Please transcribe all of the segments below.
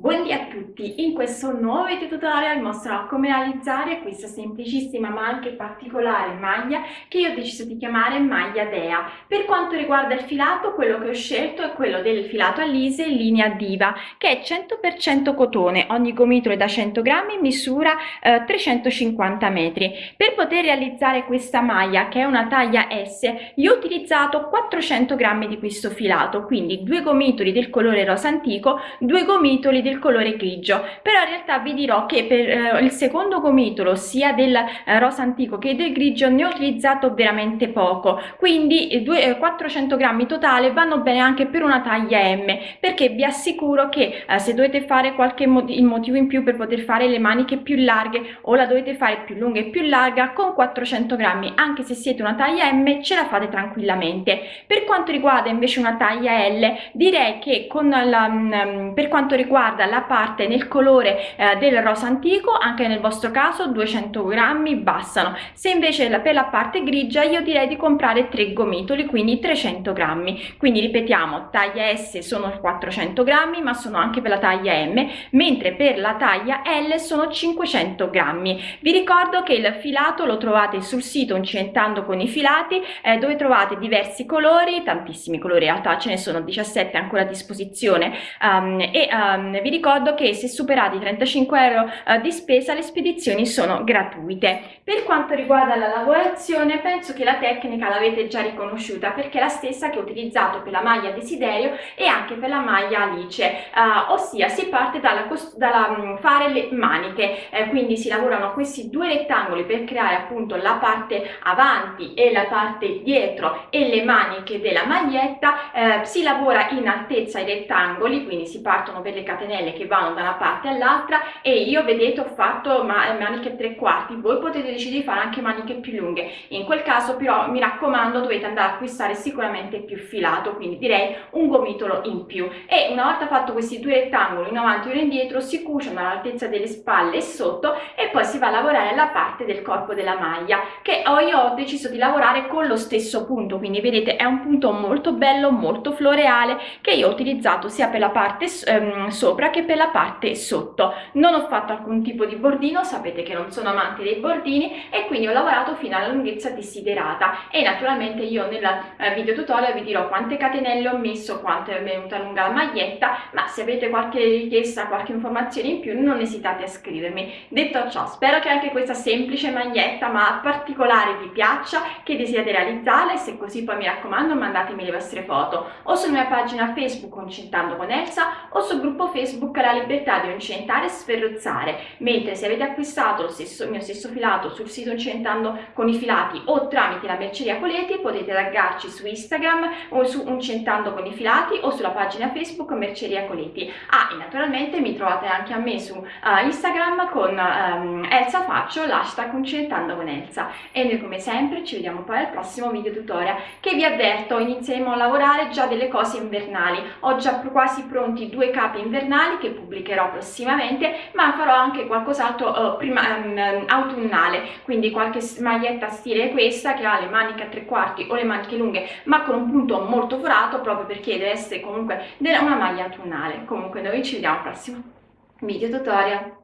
Buondì a tutti, in questo nuovo video tutorial mostrerò come realizzare questa semplicissima ma anche particolare maglia che io ho deciso di chiamare maglia Dea. Per quanto riguarda il filato, quello che ho scelto è quello del filato Alise linea Diva che è 100% cotone, ogni gomitolo è da 100 grammi, misura eh, 350 metri. Per poter realizzare questa maglia che è una taglia S, io ho utilizzato 400 grammi di questo filato, quindi due gomitoli del colore rosa antico, due gomitoli del del colore grigio. Però in realtà vi dirò che per eh, il secondo gomitolo sia del eh, rosa antico che del grigio ne ho utilizzato veramente poco. Quindi due, eh, 400 grammi totale vanno bene anche per una taglia M perché vi assicuro che eh, se dovete fare qualche motivo, motivo in più per poter fare le maniche più larghe o la dovete fare più lunga e più larga con 400 grammi anche se siete una taglia M ce la fate tranquillamente. Per quanto riguarda invece una taglia L direi che con la, um, per quanto riguarda riguarda la parte nel colore eh, del rosa antico anche nel vostro caso 200 grammi bastano. Se invece la, per la parte grigia io direi di comprare tre gomitoli quindi 300 grammi. Quindi ripetiamo taglia S sono 400 grammi ma sono anche per la taglia M mentre per la taglia L sono 500 grammi. Vi ricordo che il filato lo trovate sul sito Incentando con i filati eh, dove trovate diversi colori tantissimi colori in realtà ce ne sono 17 ancora a disposizione um, e um, vi ricordo che se superate i 35 euro eh, di spesa le spedizioni sono gratuite. Per quanto riguarda la lavorazione penso che la tecnica l'avete già riconosciuta perché è la stessa che ho utilizzato per la maglia desiderio e anche per la maglia alice, eh, ossia si parte dalla, dalla mm, fare le maniche, eh, quindi si lavorano questi due rettangoli per creare appunto la parte avanti e la parte dietro e le maniche della maglietta, eh, si lavora in altezza i rettangoli, quindi si partono per le catenelle catenelle che vanno da una parte all'altra e io vedete ho fatto maniche tre quarti. Voi potete decidere di fare anche maniche più lunghe. In quel caso però mi raccomando dovete andare a acquistare sicuramente più filato quindi direi un gomitolo in più. E una volta fatto questi due rettangoli in avanti e uno indietro si cuciono all'altezza delle spalle e sotto e poi si va a lavorare la parte del corpo della maglia che io ho deciso di lavorare con lo stesso punto. Quindi vedete è un punto molto bello molto floreale che io ho utilizzato sia per la parte ehm, sopra che per la parte sotto. Non ho fatto alcun tipo di bordino sapete che non sono amante dei bordini e quindi ho lavorato fino alla lunghezza desiderata. E naturalmente io nel eh, video tutorial vi dirò quante catenelle ho messo quanto è venuta lunga la maglietta ma se avete qualche richiesta qualche informazione in più non esitate a scrivermi. Detto ciò spero che anche questa semplice maglietta ma particolare vi piaccia che desiderate realizzarla e se così poi mi raccomando mandatemi le vostre foto. O sulla mia pagina facebook concentando con Elsa o sul gruppo facebook Facebook la libertà di incentare e sferruzzare, mentre se avete acquistato lo stesso, mio stesso filato sul sito Incentando con i filati o tramite la merceria Coleti potete taggarci su Instagram o su Incentando con i filati o sulla pagina Facebook Merceria Coleti. Ah, e naturalmente mi trovate anche a me su uh, Instagram con um, Elsa Faccio, l'hashtag Incentando con Elsa. E noi come sempre ci vediamo poi al prossimo video tutorial che vi avverto inizieremo a lavorare già delle cose invernali. Ho già quasi pronti due capi invernali autunnali che pubblicherò prossimamente ma farò anche qualcos'altro prima um, autunnale. Quindi qualche maglietta stile questa che ha le maniche a tre quarti o le maniche lunghe ma con un punto molto forato proprio perché deve essere comunque una maglia autunnale. Comunque noi ci vediamo al prossimo video tutorial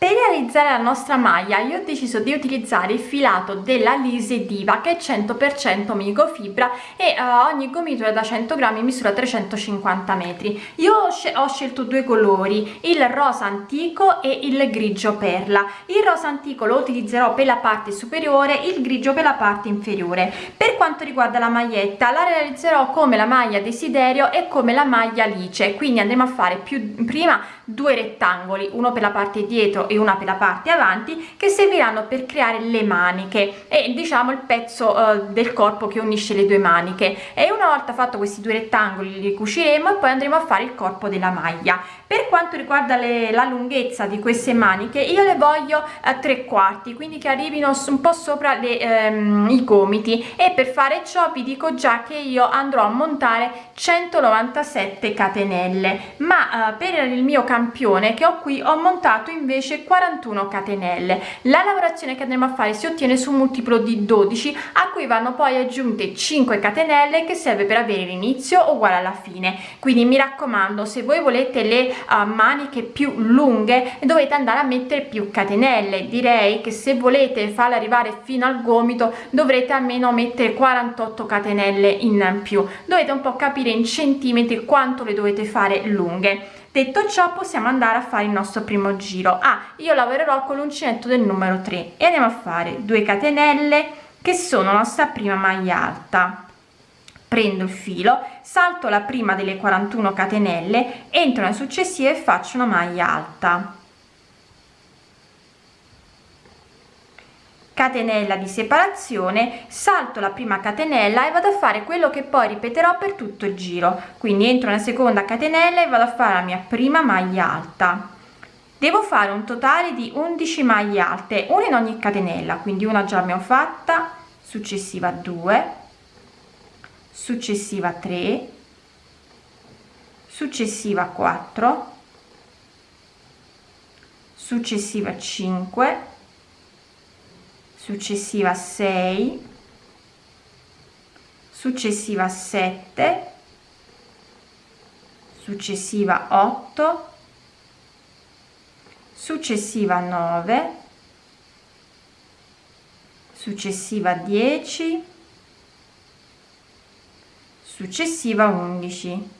per realizzare la nostra maglia io ho deciso di utilizzare il filato della Lise Diva che è 100% microfibra e uh, ogni gomitolo è da 100 grammi misura 350 metri. Io ho, scel ho, scelto due colori, il rosa antico e il grigio perla. Il rosa antico lo utilizzerò per la parte superiore, il grigio per la parte inferiore. Per quanto riguarda la maglietta la realizzerò come la maglia desiderio e come la maglia alice, quindi andremo a fare più prima due rettangoli, uno per la parte dietro e una per la parte avanti che serviranno per creare le maniche e diciamo il pezzo uh, del corpo che unisce le due maniche. E una volta fatto questi due rettangoli li cuciremo e poi andremo a fare il corpo della maglia. Per quanto riguarda le, la lunghezza di queste maniche io le voglio a tre quarti quindi che arrivino un po sopra le, ehm, i gomiti. E per fare ciò vi dico già che io andrò a montare 197 catenelle. Ma eh, per il mio cambio campione che ho qui ho montato invece 41 catenelle. La lavorazione che andremo a fare si ottiene su un multiplo di 12 a cui vanno poi aggiunte 5 catenelle che serve per avere l'inizio uguale alla fine. Quindi mi raccomando se voi volete le uh, maniche più lunghe dovete andare a mettere più catenelle. Direi che se volete farle arrivare fino al gomito dovrete almeno mettere 48 catenelle in più. Dovete un po capire in centimetri quanto le dovete fare lunghe detto ciò possiamo andare a fare il nostro primo giro. Ah io lavorerò con l'uncinetto del numero 3 e andiamo a fare 2 catenelle che sono la nostra prima maglia alta. Prendo il filo salto la prima delle 41 catenelle entro nella successiva e faccio una maglia alta catenella di separazione salto la prima catenella e vado a fare quello che poi ripeterò per tutto il giro. Quindi entro nella seconda catenella e vado a fare la mia prima maglia alta. Devo fare un totale di 11 maglie alte una in ogni catenella quindi una già abbiamo fatta successiva 2 successiva 3 successiva 4 successiva 5 successiva 6 successiva 7 successiva 8 successiva 9 successiva 10 successiva 11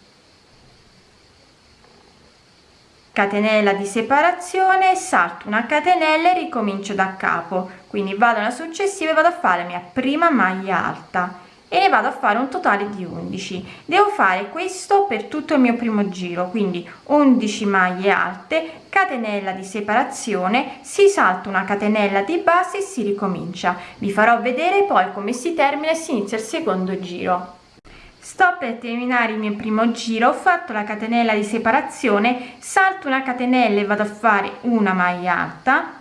catenella di separazione salto una catenella e ricomincio da capo. Quindi vado alla successiva e vado a fare la mia prima maglia alta. E ne vado a fare un totale di 11 devo fare questo per tutto il mio primo giro. Quindi 11 maglie alte catenella di separazione si salta una catenella di base e si ricomincia. Vi farò vedere poi come si termina e si inizia il secondo giro sto per terminare il mio primo giro ho fatto la catenella di separazione salto una catenella e vado a fare una maglia alta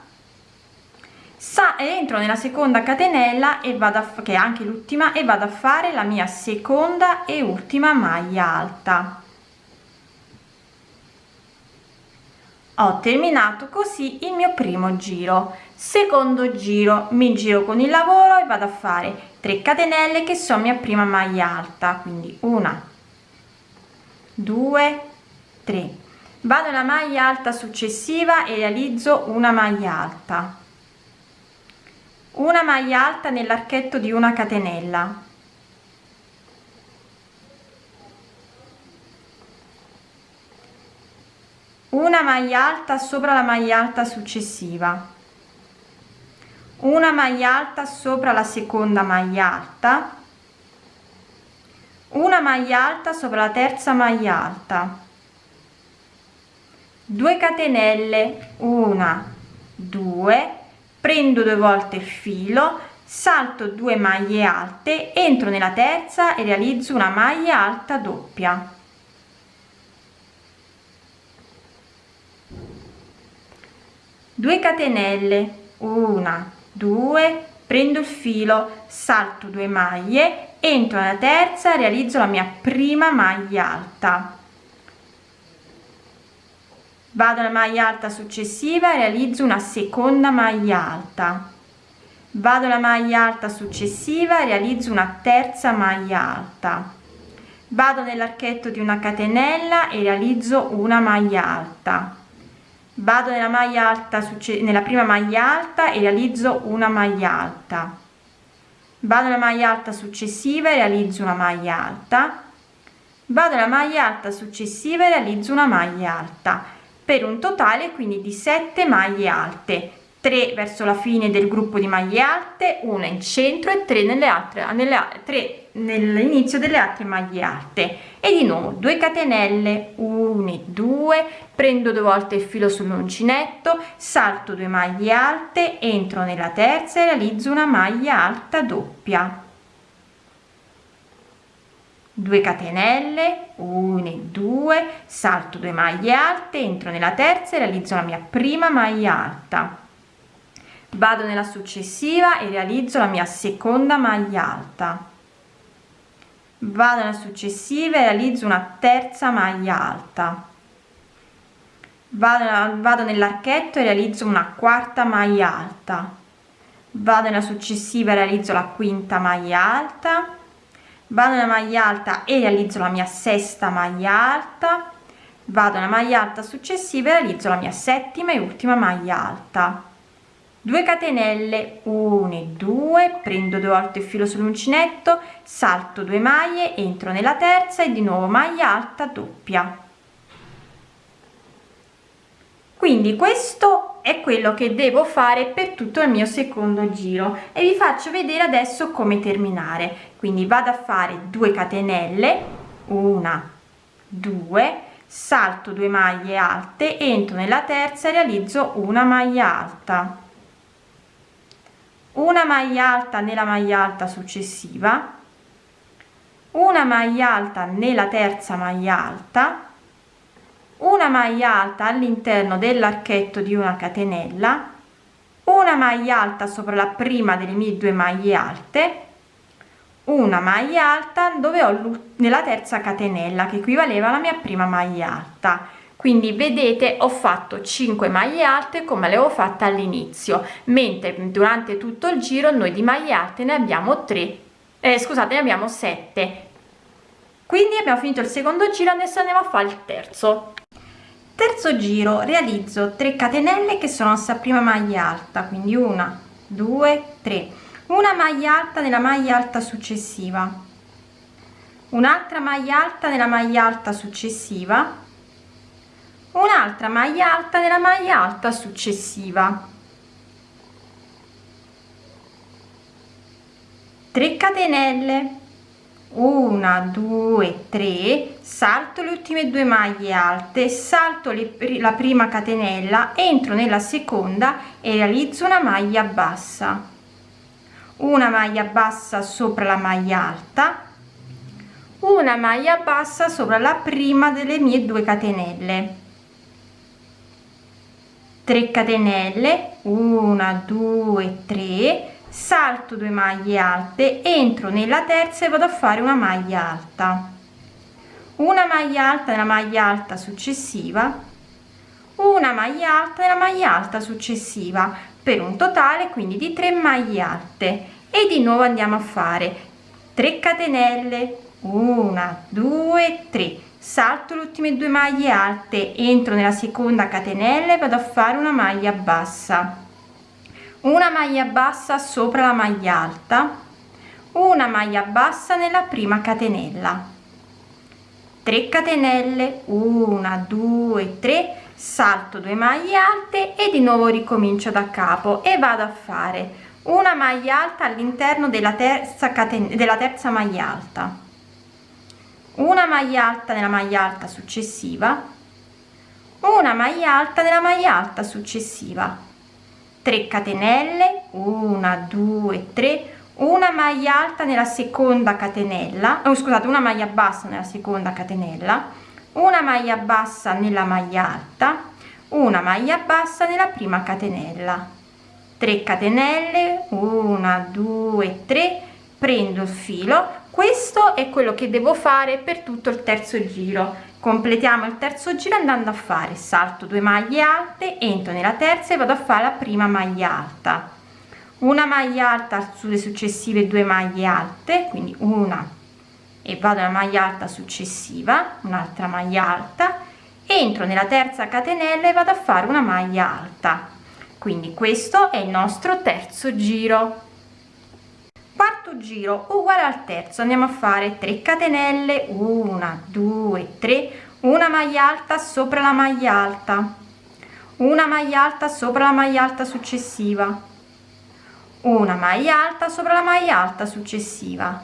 sa entro nella seconda catenella e vado a che è anche l'ultima e vado a fare la mia seconda e ultima maglia alta. Ho terminato così il mio primo giro. Secondo giro mi giro con il lavoro e vado a fare 3 catenelle che sono mia prima maglia alta quindi una due tre. Vado alla maglia alta successiva e realizzo una maglia alta. Una maglia alta nell'archetto di una catenella. Una maglia alta sopra la maglia alta successiva una maglia alta sopra la seconda maglia alta. Una maglia alta sopra la terza maglia alta. 2 catenelle una due. Prendo due volte il filo salto 2 maglie alte entro nella terza e realizzo una maglia alta doppia. 2 catenelle una 2 prendo il filo salto 2 maglie entro nella terza realizzo la mia prima maglia alta. Vado alla maglia alta successiva realizzo una seconda maglia alta. Vado alla maglia alta successiva realizzo una terza maglia alta. Vado nell'archetto di una catenella e realizzo una maglia alta vado nella maglia alta nella prima maglia alta e realizzo una maglia alta. Vado nella maglia alta successiva e realizzo una maglia alta. Vado nella maglia alta successiva e realizzo una maglia alta. Per un totale quindi di 7 maglie alte. 3 verso la fine del gruppo di maglie alte una in centro e 3 nelle altre nelle 3 nell'inizio delle altre maglie alte. E di nuovo 2 catenelle 1 2 prendo due volte il filo sull'uncinetto salto 2 maglie alte entro nella terza e realizzo una maglia alta doppia. 2 catenelle 1 2 salto 2 maglie alte entro nella terza e realizzo la mia prima maglia alta. Vado nella successiva e realizzo la mia seconda maglia alta. Vado nella successiva e realizzo una terza maglia alta vado, vado nell'archetto e realizzo una quarta maglia alta. Vado nella successiva e realizzo la quinta maglia alta. Vado nella maglia alta e realizzo la mia sesta maglia alta. Vado nella maglia alta successiva e realizzo la mia settima e ultima maglia alta. 2 catenelle 1 e 2 prendo due volte il filo sull'uncinetto salto 2 maglie entro nella terza e di nuovo maglia alta doppia quindi questo è quello che devo fare per tutto il mio secondo giro e vi faccio vedere adesso come terminare. Quindi vado a fare 2 catenelle una 2 salto 2 maglie alte entro nella terza e realizzo una maglia alta. Una maglia alta nella maglia alta successiva una maglia alta nella terza maglia alta una maglia alta all'interno dell'archetto di una catenella una maglia alta sopra la prima delle mie due maglie alte una maglia alta dove ho nella terza catenella che equivaleva alla mia prima maglia alta. Quindi vedete ho fatto 5 maglie alte come le ho fatte all'inizio mentre durante tutto il giro noi di maglie alte ne abbiamo 3 eh, scusate ne abbiamo 7 quindi abbiamo finito il secondo giro adesso andiamo a fare il terzo terzo giro realizzo 3 catenelle che sono sta prima maglia alta quindi una due tre. Una maglia alta nella maglia alta successiva. Un'altra maglia alta nella maglia alta successiva. Un'altra maglia alta nella maglia alta successiva. 3 catenelle 1 2 3 salto le ultime due maglie alte salto le, la prima catenella entro nella seconda e realizzo una maglia bassa. Una maglia bassa sopra la maglia alta. Una maglia bassa sopra la prima delle mie due catenelle. 3 catenelle. 1 2 3 salto 2 maglie alte entro nella terza e vado a fare una maglia alta. Una maglia alta nella maglia alta successiva una maglia alta nella maglia alta successiva per un totale quindi di 3 maglie alte. E di nuovo andiamo a fare 3 catenelle 1 2 3 salto le ultime due maglie alte entro nella seconda catenella e vado a fare una maglia bassa una maglia bassa sopra la maglia alta. Una maglia bassa nella prima catenella. 3 catenelle. 1 2 3 salto 2 maglie alte e di nuovo ricomincio da capo e vado a fare una maglia alta all'interno della terza catenella della terza maglia alta. Una maglia alta nella maglia alta successiva. Una maglia alta nella maglia alta successiva 3 catenelle 1 2 3 una maglia alta nella seconda catenella oh, scusate una maglia bassa nella seconda catenella una maglia bassa nella maglia alta una maglia bassa nella prima catenella. 3 catenelle 1 2 3 prendo il filo questo è quello che devo fare per tutto il terzo giro. Completiamo il terzo giro andando a fare salto 2 maglie alte entro nella terza e vado a fare la prima maglia alta. Una maglia alta sulle successive due maglie alte quindi una e vado alla maglia alta successiva un'altra maglia alta entro nella terza catenella e vado a fare una maglia alta. Quindi questo è il nostro terzo giro quarto giro uguale al terzo. Andiamo a fare 3 catenelle 1 2 3 una maglia alta sopra la maglia alta. Una maglia alta sopra la maglia alta successiva. Una maglia alta sopra la maglia alta successiva.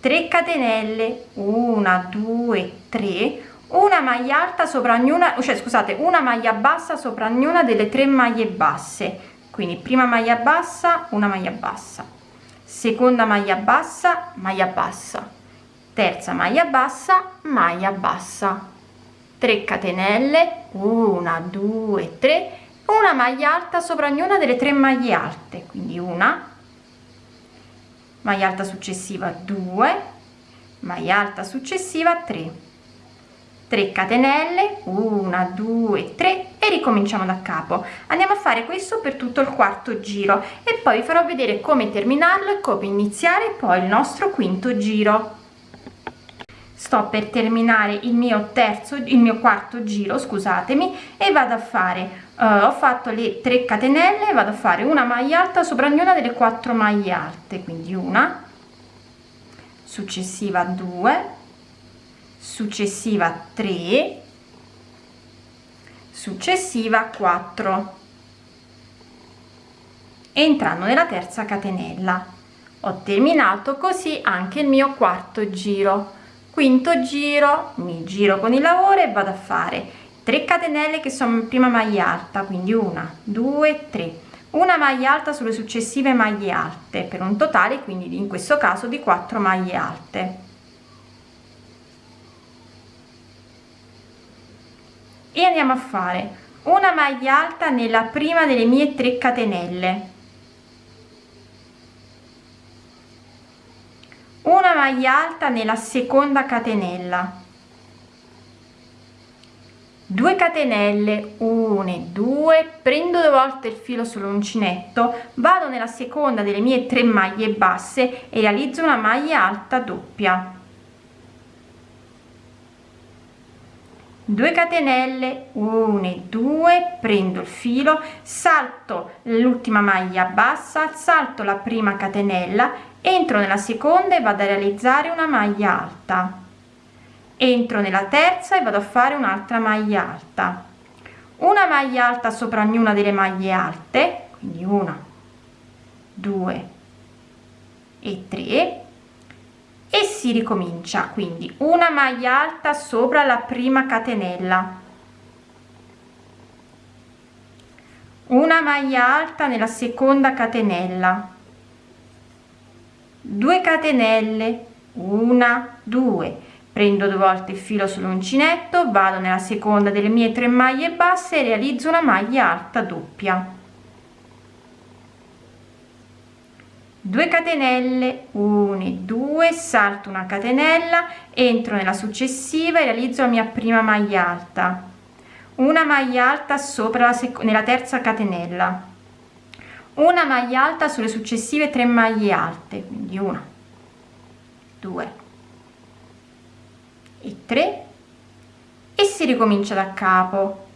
3 catenelle 1 2 3 una maglia alta sopra ognuna cioè scusate una maglia bassa sopra ognuna delle tre maglie basse. Quindi prima maglia bassa una maglia bassa seconda maglia bassa maglia bassa. Terza maglia bassa maglia bassa. 3 catenelle 1 2 3 una maglia alta sopra ognuna delle tre maglie alte quindi una. Maglia alta successiva 2 maglia alta successiva 3 3 catenelle 1 2 3 e ricominciamo da capo. Andiamo a fare questo per tutto il quarto giro e poi vi farò vedere come terminarlo e come iniziare poi il nostro quinto giro. Sto per terminare il mio terzo il mio quarto giro scusatemi e vado a fare uh, ho fatto le 3 catenelle vado a fare una maglia alta sopra ognuna delle quattro maglie alte quindi una successiva 2 successiva 3 successiva 4 entrando nella terza catenella. Ho terminato così anche il mio quarto giro. Quinto giro mi giro con il lavoro e vado a fare 3 catenelle che sono prima maglia alta quindi una due tre. Una maglia alta sulle successive maglie alte per un totale quindi in questo caso di 4 maglie alte e andiamo a fare una maglia alta nella prima delle mie 3 catenelle. Una maglia alta nella seconda catenella. 2 catenelle 1 2 prendo due volte il filo sull'uncinetto vado nella seconda delle mie tre maglie basse e realizzo una maglia alta doppia 2 catenelle 1 2 prendo il filo salto l'ultima maglia bassa salto la prima catenella entro nella seconda e vado a realizzare una maglia alta. Entro nella terza e vado a fare un'altra maglia alta. Una maglia alta sopra ognuna delle maglie alte quindi una due e tre e si ricomincia quindi una maglia alta sopra la prima catenella. Una maglia alta nella seconda catenella. 2 catenelle una due. Prendo due volte il filo sull'uncinetto vado nella seconda delle mie tre maglie basse e realizzo una maglia alta doppia 2 catenelle 1 2 salto una catenella entro nella successiva e realizzo la mia prima maglia alta. Una maglia alta sopra la nella terza catenella. Una maglia alta sulle successive tre maglie alte quindi una due e tre e si ricomincia da capo.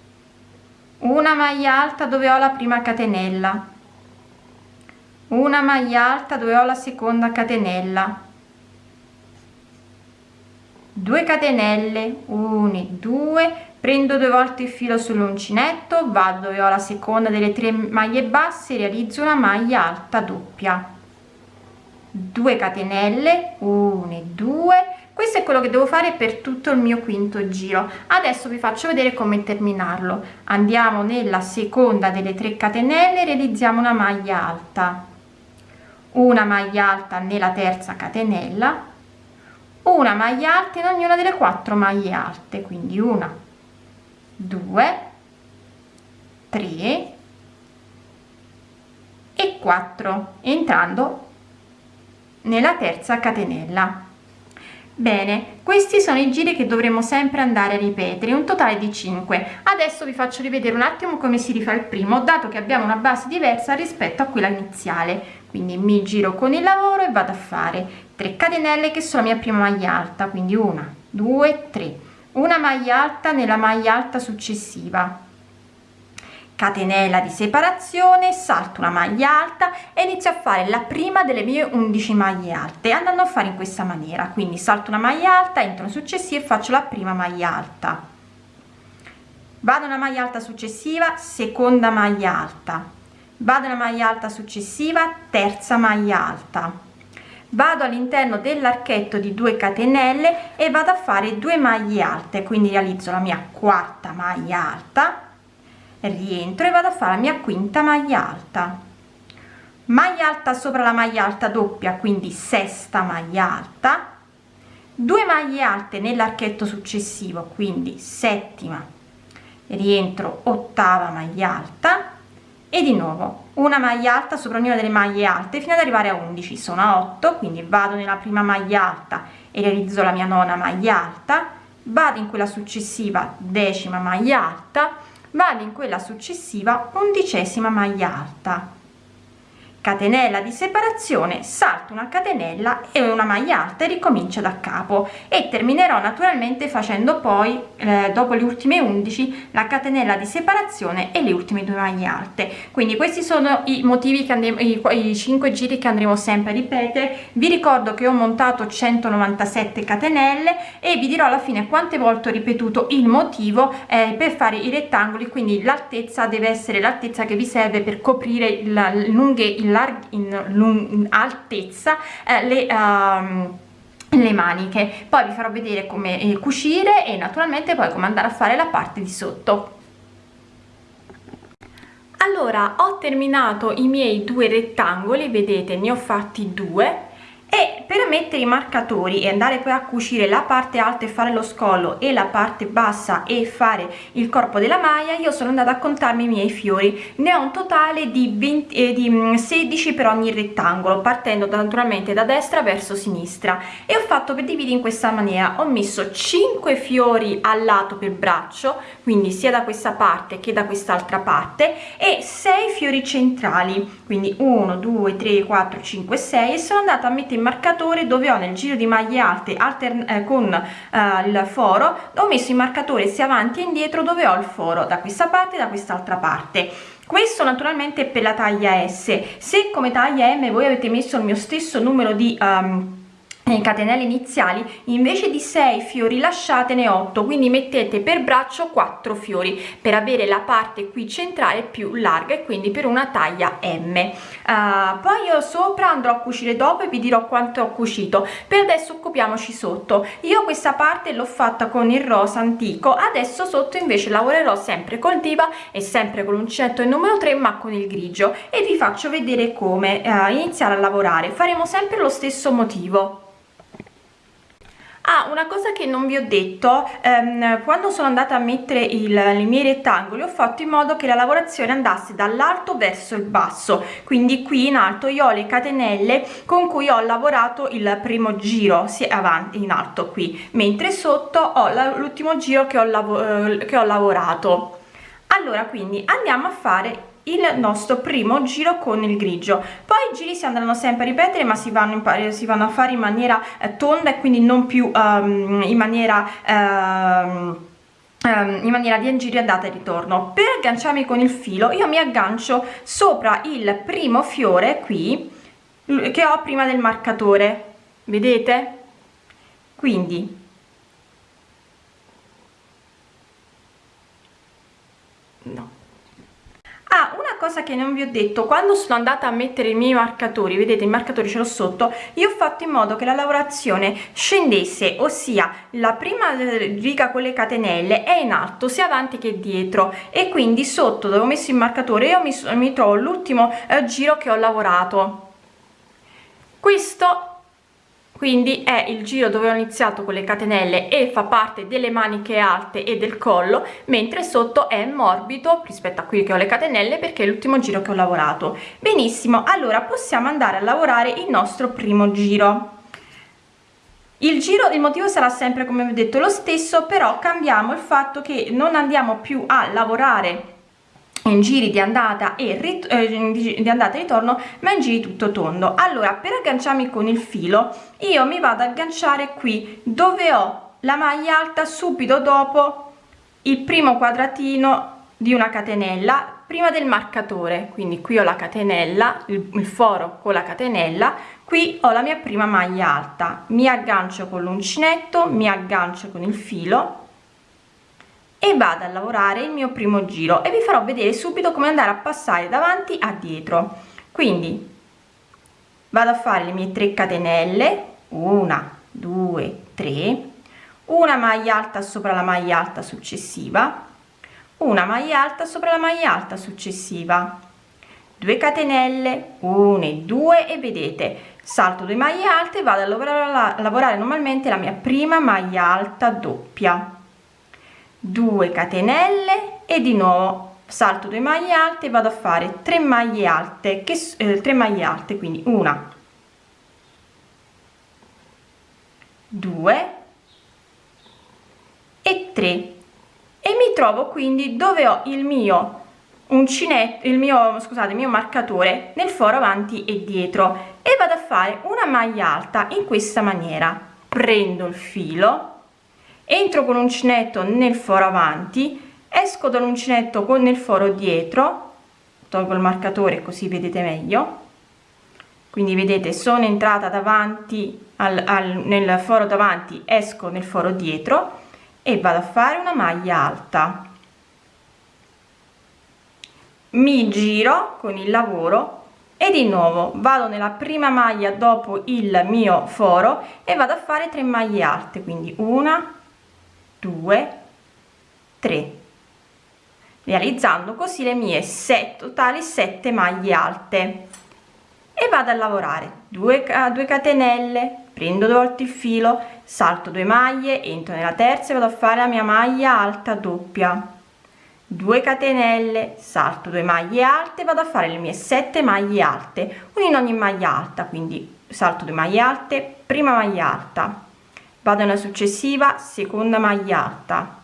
Una maglia alta dove ho la prima catenella una maglia alta dove ho la seconda catenella. 2 catenelle 1 2 prendo due volte il filo sull'uncinetto vado dove ho la seconda delle tre maglie basse realizzo una maglia alta doppia. 2 catenelle 1 2 questo è quello che devo fare per tutto il mio quinto giro. Adesso vi faccio vedere come terminarlo. Andiamo nella seconda delle 3 catenelle realizziamo una maglia alta una maglia alta nella terza catenella una maglia alta in ognuna delle quattro maglie alte quindi una 2 3 e 4 entrando nella terza catenella. Bene questi sono i giri che dovremo sempre andare a ripetere un totale di 5 adesso vi faccio rivedere un attimo come si rifà il primo dato che abbiamo una base diversa rispetto a quella iniziale quindi mi giro con il lavoro e vado a fare 3 catenelle che sono la mia prima maglia alta quindi una 2 3 una maglia alta nella maglia alta successiva. Catenella di separazione salto una maglia alta e inizio a fare la prima delle mie 11 maglie alte andando a fare in questa maniera. Quindi salto una maglia alta entro successiva e faccio la prima maglia alta. Vado una maglia alta successiva seconda maglia alta vado una maglia alta successiva terza maglia alta. Vado all'interno dell'archetto di 2 catenelle e vado a fare due maglie alte quindi realizzo la mia quarta maglia alta rientro e vado a fare la mia quinta maglia alta. Maglia alta sopra la maglia alta doppia quindi sesta maglia alta. 2 maglie alte nell'archetto successivo quindi settima. Rientro ottava maglia alta e di nuovo una maglia alta sopra ognuna delle maglie alte fino ad arrivare a 11 sono a 8 quindi vado nella prima maglia alta e realizzo la mia nona maglia alta. Vado in quella successiva decima maglia alta. Vado in quella successiva undicesima maglia alta catenella di separazione salto una catenella e una maglia alta e ricomincio da capo. E terminerò naturalmente facendo poi eh, dopo le ultime 11 la catenella di separazione e le ultime due maglie alte. Quindi questi sono i motivi che andremo i, i 5 giri che andremo sempre a ripetere. Vi ricordo che ho montato 197 catenelle e vi dirò alla fine quante volte ho ripetuto il motivo eh, per fare i rettangoli quindi l'altezza deve essere l'altezza che vi serve per coprire il lunghezza il in, in altezza eh, le um, le maniche. Poi vi farò vedere come eh, cucire e naturalmente poi come andare a fare la parte di sotto. Allora ho terminato i miei due rettangoli vedete ne ho fatti due e per mettere i marcatori e andare poi a cucire la parte alta e fare lo scollo e la parte bassa e fare il corpo della maglia io sono andata a contarmi i miei fiori. Ne ho un totale di, 20, eh, di 16 mm, per ogni rettangolo partendo naturalmente da destra verso sinistra. E ho fatto per dividere in questa maniera. Ho messo 5 fiori al lato per braccio quindi sia da questa parte che da quest'altra parte e 6 fiori centrali. Quindi 1 2 3 4 5 6 e sono andata a mettere marcatore dove ho nel giro di maglie alte eh, con eh, il foro ho messo il marcatore sia avanti e indietro dove ho il foro da questa parte e da quest'altra parte. Questo naturalmente è per la taglia S. Se come taglia M voi avete messo il mio stesso numero di um, catenelle iniziali invece di 6 fiori lasciatene 8 quindi mettete per braccio 4 fiori per avere la parte qui centrale più larga e quindi per una taglia m. Uh, poi io sopra andrò a cucire dopo e vi dirò quanto ho cucito. Per adesso occupiamoci sotto. Io questa parte l'ho fatta con il rosa antico adesso sotto invece lavorerò sempre col diva e sempre con l'uncinetto il numero 3 ma con il grigio. E vi faccio vedere come uh, iniziare a lavorare. Faremo sempre lo stesso motivo ah una cosa che non vi ho detto ehm, quando sono andata a mettere il, i miei rettangoli ho fatto in modo che la lavorazione andasse dall'alto verso il basso quindi qui in alto io ho le catenelle con cui ho lavorato il primo giro sia avanti in alto qui mentre sotto ho l'ultimo giro che ho, lav che ho lavorato. Allora quindi andiamo a fare il nostro primo giro con il grigio. Poi i giri si andranno sempre a ripetere ma si vanno, si vanno a fare in maniera eh, tonda e quindi non più um, in maniera um, in maniera di giri andata e ritorno. Per agganciarmi con il filo io mi aggancio sopra il primo fiore qui che ho prima del marcatore. Vedete? Quindi ah una cosa che non vi ho detto quando sono andata a mettere i miei marcatori vedete i marcatori ce l'ho sotto io ho fatto in modo che la lavorazione scendesse ossia la prima riga con le catenelle è in alto sia avanti che dietro. E quindi sotto dove ho messo il marcatore io mi, mi trovo l'ultimo eh, giro che ho lavorato. Questo quindi è il giro dove ho iniziato con le catenelle e fa parte delle maniche alte e del collo mentre sotto è morbido rispetto a qui che ho le catenelle perché è l'ultimo giro che ho lavorato. Benissimo allora possiamo andare a lavorare il nostro primo giro. Il giro il motivo sarà sempre come ho detto lo stesso però cambiamo il fatto che non andiamo più a lavorare in giri di andata e eh, di andata e ritorno ma in giri tutto tondo. Allora per agganciarmi con il filo io mi vado ad agganciare qui dove ho la maglia alta subito dopo il primo quadratino di una catenella prima del marcatore. Quindi qui ho la catenella il, il foro con la catenella qui ho la mia prima maglia alta. Mi aggancio con l'uncinetto mi aggancio con il filo e vado a lavorare il mio primo giro e vi farò vedere subito come andare a passare davanti a dietro. Quindi vado a fare le mie 3 catenelle una due tre una maglia alta sopra la maglia alta successiva una maglia alta sopra la maglia alta successiva. 2 catenelle 1 e 2 e vedete salto 2 maglie alte vado a lavorare, a lavorare normalmente la mia prima maglia alta doppia 2 catenelle e di nuovo salto 2 maglie alte vado a fare 3 maglie alte che eh, 3 maglie alte quindi una 2 e 3 e mi trovo quindi dove ho il mio uncinetto il mio scusate il mio marcatore nel foro avanti e dietro e vado a fare una maglia alta in questa maniera. Prendo il filo entro con l'uncinetto nel foro avanti esco dall'uncinetto con nel foro dietro tolgo il marcatore così vedete meglio. Quindi vedete sono entrata davanti al, al nel foro davanti esco nel foro dietro e vado a fare una maglia alta. Mi giro con il lavoro e di nuovo vado nella prima maglia dopo il mio foro e vado a fare 3 maglie alte quindi una 2 3 realizzando così le mie 7 totali 7 maglie alte. E vado a lavorare. 2 2 catenelle. Prendo due volte il filo salto 2 maglie entro nella terza e vado a fare la mia maglia alta doppia. 2 catenelle salto 2 maglie alte vado a fare le mie 7 maglie alte. Una in ogni maglia alta quindi salto 2 maglie alte prima maglia alta vado nella successiva seconda maglia alta.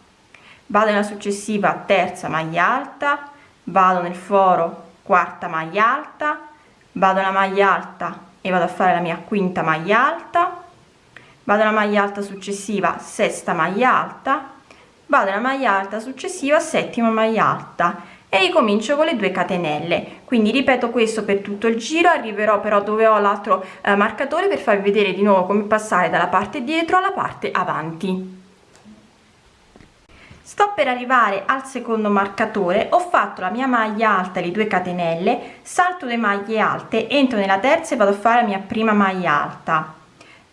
Vado nella successiva terza maglia alta. Vado nel foro quarta maglia alta. Vado nella maglia alta e vado a fare la mia quinta maglia alta. Vado nella maglia alta successiva sesta maglia alta. Vado nella maglia alta successiva settima maglia alta. E ricomincio con le 2 catenelle quindi ripeto questo per tutto il giro arriverò però dove ho l'altro eh, marcatore per farvi vedere di nuovo come passare dalla parte dietro alla parte avanti. Sto per arrivare al secondo marcatore ho fatto la mia maglia alta le 2 catenelle salto le maglie alte entro nella terza e vado a fare la mia prima maglia alta.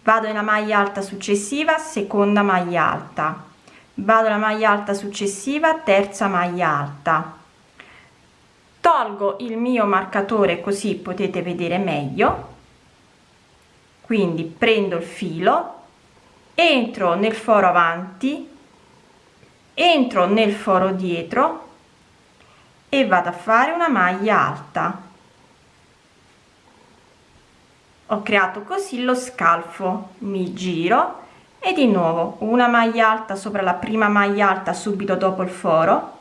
Vado nella maglia alta successiva seconda maglia alta. Vado alla maglia alta successiva terza maglia alta tolgo il mio marcatore così potete vedere meglio. Quindi prendo il filo entro nel foro avanti entro nel foro dietro e vado a fare una maglia alta. Ho creato così lo scalfo mi giro e di nuovo una maglia alta sopra la prima maglia alta subito dopo il foro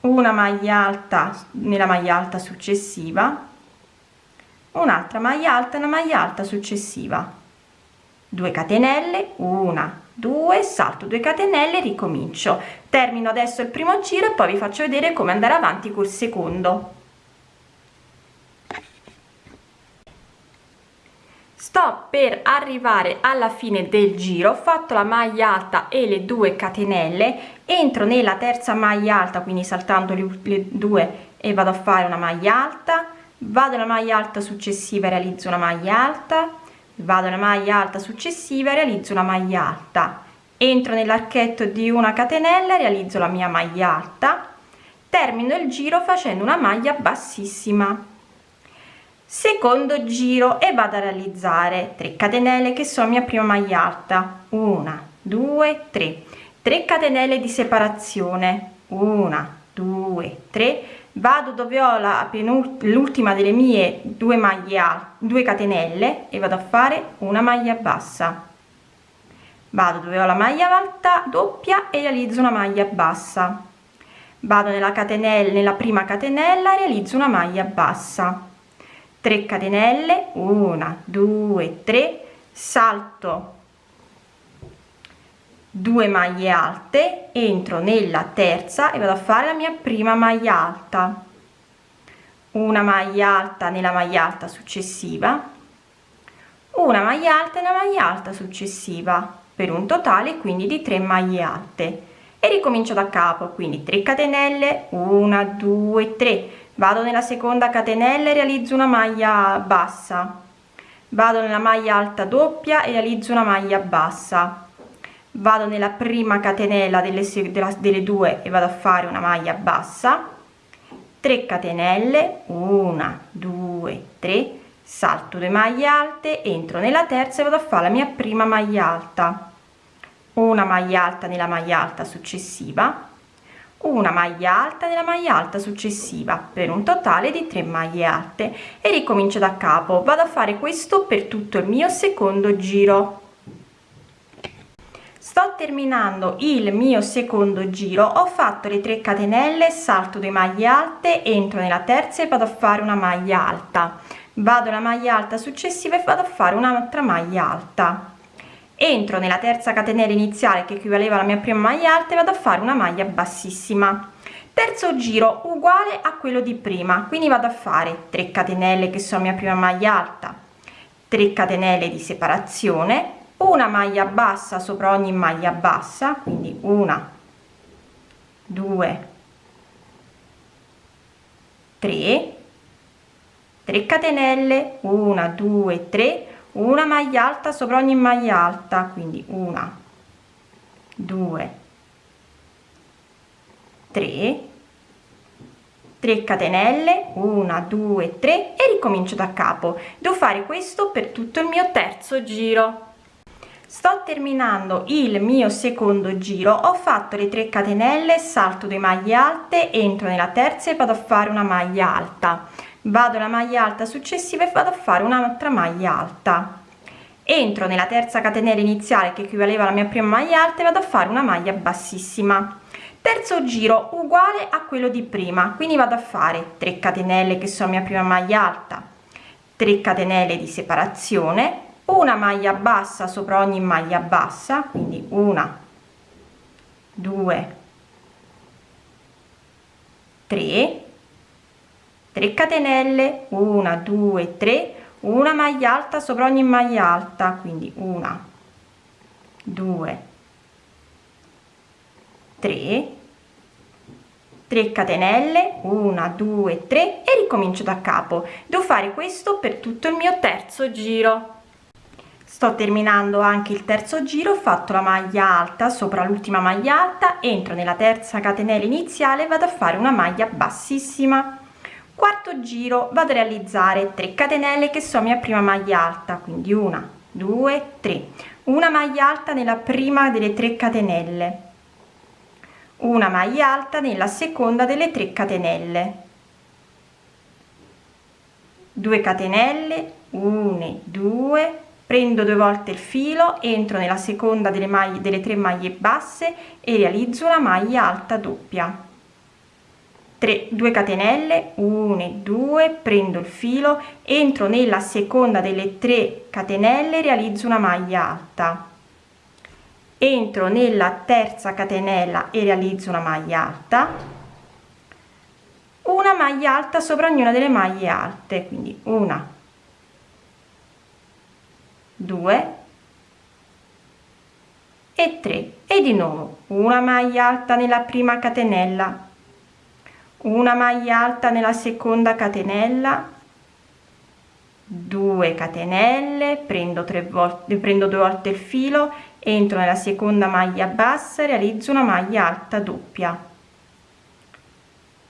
una maglia alta nella maglia alta successiva un'altra maglia alta una maglia alta successiva. 2 catenelle una 2 salto 2 catenelle ricomincio. Termino adesso il primo giro e poi vi faccio vedere come andare avanti col secondo sto per arrivare alla fine del giro ho fatto la maglia alta e le due catenelle entro nella terza maglia alta quindi saltando le, due e vado a fare una maglia alta. Vado alla maglia alta successiva e realizzo una maglia alta. Vado alla maglia alta successiva e realizzo una maglia alta. Entro nell'archetto di una catenella realizzo la mia maglia alta. Termino il giro facendo una maglia bassissima secondo giro e vado a realizzare 3 catenelle che sono mia prima maglia alta. 1 2 3 3 catenelle di separazione. 1 2 3 vado dove ho la l'ultima delle mie due maglie alte 2 catenelle e vado a fare una maglia bassa. Vado dove ho la maglia alta doppia e realizzo una maglia bassa. Vado nella catenella nella prima catenella realizzo una maglia bassa 3 catenelle 1 2 3 salto 2 maglie alte entro nella terza e vado a fare la mia prima maglia alta. Una maglia alta nella maglia alta successiva una maglia alta nella maglia alta successiva per un totale quindi di 3 maglie alte. E ricomincio da capo quindi 3 catenelle 1 2 3 vado nella seconda catenella e realizzo una maglia bassa. Vado nella maglia alta doppia e realizzo una maglia bassa. Vado nella prima catenella delle, della, delle due e vado a fare una maglia bassa. 3 catenelle 1 2 3 salto 2 maglie alte entro nella terza e vado a fare la mia prima maglia alta. Una maglia alta nella maglia alta successiva una maglia alta nella maglia alta successiva per un totale di 3 maglie alte. E ricomincio da capo. Vado a fare questo per tutto il mio secondo giro. Sto terminando il mio secondo giro. Ho fatto le 3 catenelle salto 2 maglie alte entro nella terza e vado a fare una maglia alta. Vado alla maglia alta successiva e vado a fare un'altra maglia alta entro nella terza catenella iniziale che equivaleva alla mia prima maglia alta e vado a fare una maglia bassissima. Terzo giro uguale a quello di prima quindi vado a fare 3 catenelle che sono mia prima maglia alta 3 catenelle di separazione una maglia bassa sopra ogni maglia bassa quindi una 2 3 3 catenelle 1 2 3 una maglia alta sopra ogni maglia alta quindi una 2 3 3 catenelle 1 2 3 e ricomincio da capo. Devo fare questo per tutto il mio terzo giro. Sto terminando il mio secondo giro. Ho fatto le 3 catenelle salto 2 maglie alte entro nella terza e vado a fare una maglia alta vado alla maglia alta successiva e vado a fare un'altra maglia alta. Entro nella terza catenella iniziale che equivaleva alla mia prima maglia alta e vado a fare una maglia bassissima. Terzo giro uguale a quello di prima. Quindi vado a fare 3 catenelle che sono mia prima maglia alta. 3 catenelle di separazione una maglia bassa sopra ogni maglia bassa quindi una 2 3 3 catenelle 1 2 3 una maglia alta sopra ogni maglia alta quindi una 2 3 3 catenelle 1 2 3 e ricomincio da capo. Devo fare questo per tutto il mio terzo giro. Sto terminando anche il terzo giro ho fatto la maglia alta sopra l'ultima maglia alta entro nella terza catenella iniziale vado a fare una maglia bassissima quarto giro vado a realizzare 3 catenelle che sono mia prima maglia alta quindi una due tre. Una maglia alta nella prima delle 3 catenelle. Una maglia alta nella seconda delle 3 catenelle. 2 catenelle 1 2 prendo due volte il filo entro nella seconda delle maglie delle tre maglie basse e realizzo una maglia alta doppia 3 2 catenelle 1 2 prendo il filo entro nella seconda delle 3 catenelle realizzo una maglia alta. Entro nella terza catenella e realizzo una maglia alta. Una maglia alta sopra ognuna delle maglie alte quindi una 2 e 3 e di nuovo una maglia alta nella prima catenella una maglia alta nella seconda catenella. 2 catenelle prendo tre volte prendo due volte il filo entro nella seconda maglia bassa realizzo una maglia alta doppia.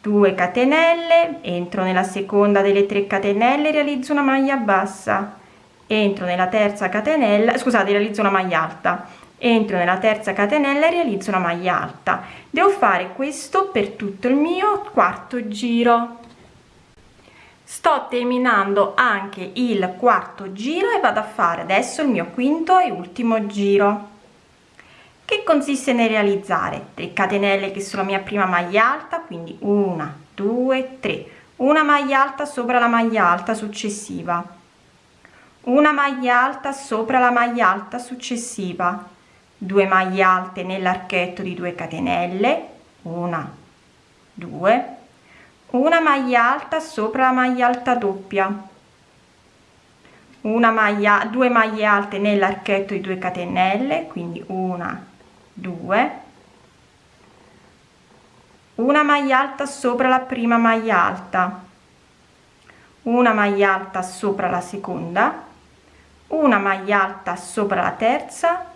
2 catenelle entro nella seconda delle 3 catenelle realizzo una maglia bassa. Entro nella terza catenella scusate realizzo una maglia alta entro nella terza catenella e realizzo una maglia alta. Devo fare questo per tutto il mio quarto giro. Sto terminando anche il quarto giro e vado a fare adesso il mio quinto e ultimo giro. Che consiste nel realizzare? 3 catenelle che sono la mia prima maglia alta quindi una due tre. Una maglia alta sopra la maglia alta successiva. Una maglia alta sopra la maglia alta successiva 2 maglie alte nell'archetto di 2 catenelle una 2 una maglia alta sopra la maglia alta doppia una maglia 2 maglie alte nell'archetto di 2 catenelle quindi una 2 una maglia alta sopra la prima maglia alta una maglia alta sopra la seconda una maglia alta sopra la terza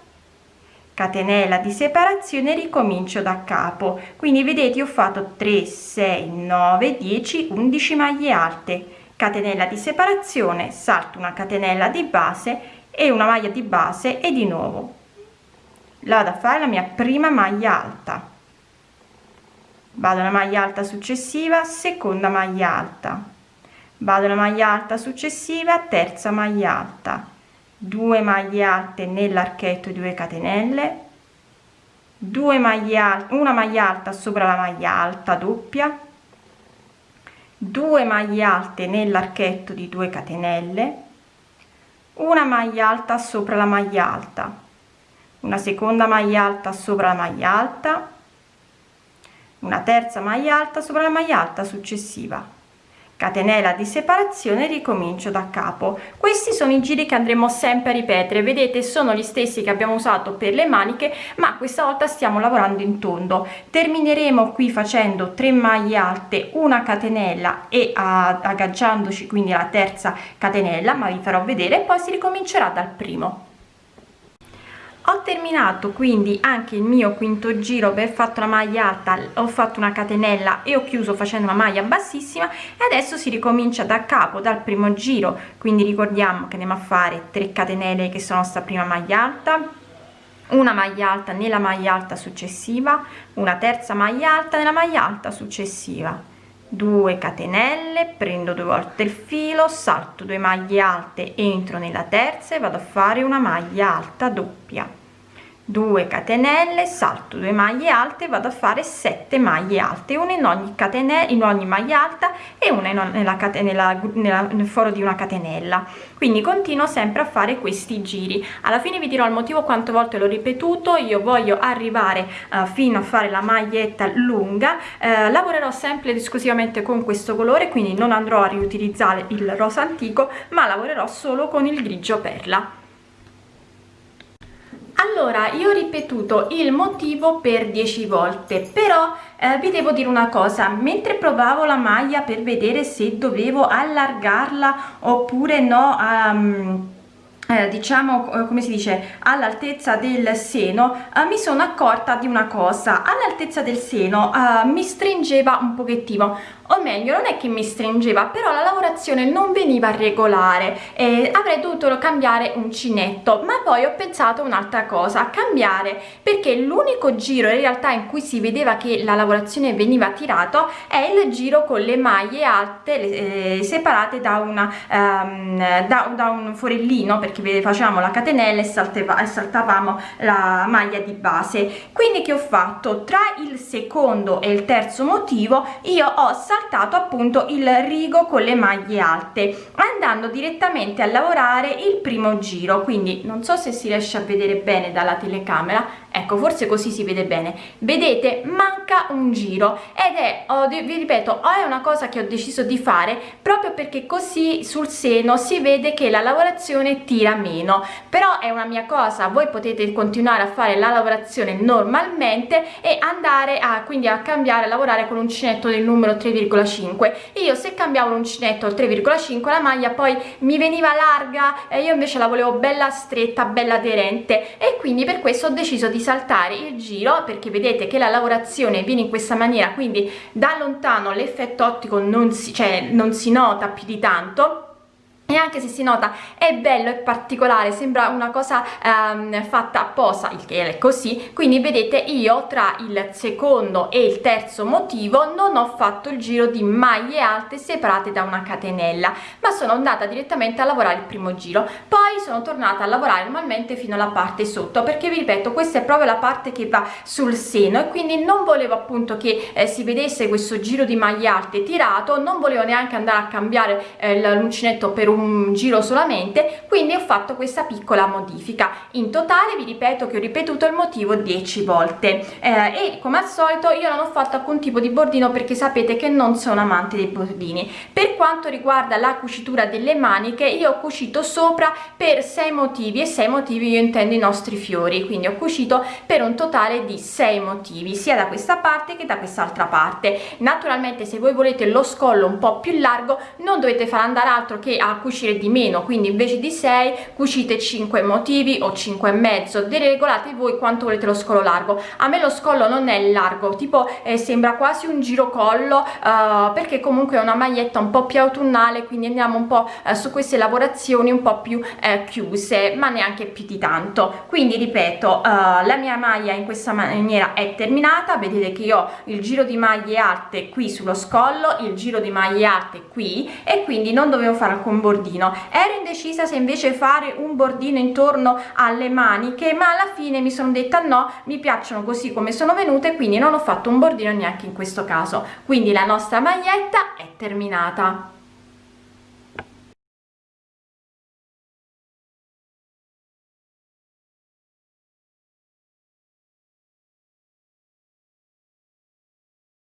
catenella di separazione ricomincio da capo. Quindi vedete ho fatto 3 6 9 10 11 maglie alte. Catenella di separazione salto una catenella di base e una maglia di base e di nuovo. Vado a fare la mia prima maglia alta. Vado alla maglia alta successiva seconda maglia alta. Vado alla maglia alta successiva terza maglia alta 2 maglie alte nell'archetto 2 catenelle 2 maglie alte una maglia alta sopra la maglia alta doppia 2 maglie alte nell'archetto di 2 catenelle una maglia alta sopra la maglia alta una seconda maglia alta sopra la maglia alta una terza maglia alta sopra la maglia alta successiva catenella di separazione ricomincio da capo. Questi sono i giri che andremo sempre a ripetere. Vedete sono gli stessi che abbiamo usato per le maniche ma questa volta stiamo lavorando in tondo. Termineremo qui facendo 3 maglie alte una catenella e agganciandoci quindi alla terza catenella ma vi farò vedere poi si ricomincerà dal primo ho terminato quindi anche il mio quinto giro per fatto la maglia alta. Ho fatto una catenella e ho chiuso facendo una maglia bassissima e adesso si ricomincia da capo dal primo giro. Quindi ricordiamo che andiamo a fare 3 catenelle che sono sta prima maglia alta una maglia alta nella maglia alta successiva una terza maglia alta nella maglia alta successiva 2 catenelle prendo due volte il filo salto due maglie alte entro nella terza e vado a fare una maglia alta doppia 2 catenelle salto 2 maglie alte vado a fare 7 maglie alte una in ogni catenella in ogni maglia alta e una in, nella catenella nel foro di una catenella. Quindi continuo sempre a fare questi giri. Alla fine vi dirò il motivo quante volte l'ho ripetuto. Io voglio arrivare uh, fino a fare la maglietta lunga. Uh, lavorerò sempre ed esclusivamente con questo colore quindi non andrò a riutilizzare il rosa antico ma lavorerò solo con il grigio perla allora io ho ripetuto il motivo per 10 volte però eh, vi devo dire una cosa. Mentre provavo la maglia per vedere se dovevo allargarla oppure no um, eh, diciamo eh, come si dice all'altezza del seno eh, mi sono accorta di una cosa. All'altezza del seno eh, mi stringeva un pochettino. O meglio non è che mi stringeva però la lavorazione non veniva regolare. E avrei dovuto cambiare uncinetto ma poi ho pensato un'altra cosa cambiare. Perché l'unico giro in realtà in cui si vedeva che la lavorazione veniva tirato è il giro con le maglie alte eh, separate da una um, da, da, un forellino perché facciamo la catenella e, salteva, e saltavamo la maglia di base. Quindi che ho fatto? Tra il secondo e il terzo motivo io ho saltato appunto il rigo con le maglie alte andando direttamente a lavorare il primo giro. Quindi non so se si riesce a vedere bene dalla telecamera ecco forse così si vede bene. Vedete manca un giro ed è oh, vi ripeto è una cosa che ho deciso di fare proprio perché così sul seno si vede che la lavorazione tira meno. Però è una mia cosa voi potete continuare a fare la lavorazione normalmente e andare a quindi a cambiare a lavorare con uncinetto del numero 3,5 io se cambiavo l'uncinetto al 3,5 la maglia poi mi veniva larga e io invece la volevo bella stretta bella aderente. E quindi per questo ho deciso di saltare il giro perché vedete che la lavorazione viene in questa maniera quindi da lontano l'effetto ottico non si, cioè, non si nota più di tanto e anche se si nota è bello e particolare sembra una cosa um, fatta apposta il che è così. Quindi vedete io tra il secondo e il terzo motivo non ho fatto il giro di maglie alte separate da una catenella ma sono andata direttamente a lavorare il primo giro. Poi sono tornata a lavorare normalmente fino alla parte sotto perché vi ripeto questa è proprio la parte che va sul seno e quindi non volevo appunto che eh, si vedesse questo giro di maglie alte tirato non volevo neanche andare a cambiare eh, l'uncinetto per un un giro solamente quindi ho fatto questa piccola modifica. In totale vi ripeto che ho ripetuto il motivo 10 volte. Eh, e come al solito io non ho fatto alcun tipo di bordino perché sapete che non sono amante dei bordini. Per quanto riguarda la cucitura delle maniche io ho cucito sopra per 6 motivi e 6 motivi io intendo i nostri fiori. Quindi ho cucito per un totale di 6 motivi sia da questa parte che da quest'altra parte. Naturalmente se voi volete lo scollo un po più largo non dovete fare andare altro che a cucire di meno quindi invece di 6 cucite 5 motivi o 5 e mezzo deregolate voi quanto volete lo scollo largo. A me lo scollo non è largo tipo eh, sembra quasi un giro collo uh, perché comunque è una maglietta un po più autunnale quindi andiamo un po' uh, su queste lavorazioni un po più uh, chiuse ma neanche più di tanto. Quindi ripeto la mia maglia in questa maniera è terminata. Vedete che io ho il giro di maglie alte qui sullo scollo il giro di maglie alte qui e quindi non dovevo fare alcun bordo bordino. Ero indecisa se invece fare un bordino intorno alle maniche ma alla fine mi sono detta no mi piacciono così come sono venute quindi non ho fatto un bordino neanche in questo caso. Quindi la nostra maglietta è terminata